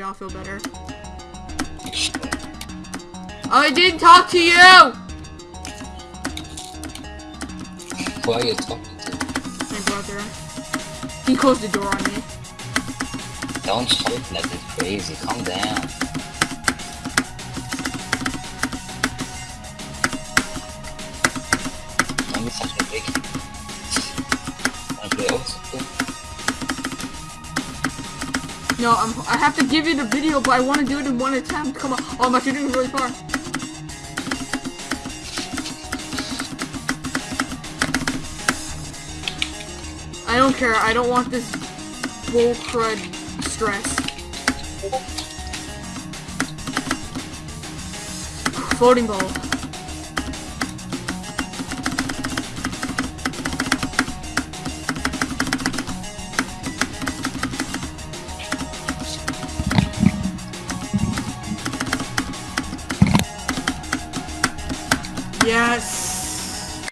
I'll feel better. I didn't talk to you! Who are you talking to? My brother. He closed the door on me. Don't like it's crazy. Calm down. Don't be such a big. Wanna play old school? No, I'm, I have to give you the video, but I want to do it in one attempt. Come on. Oh, my shooting is really far. I don't care. I don't want this bull crud stress. Floating ball. Yes.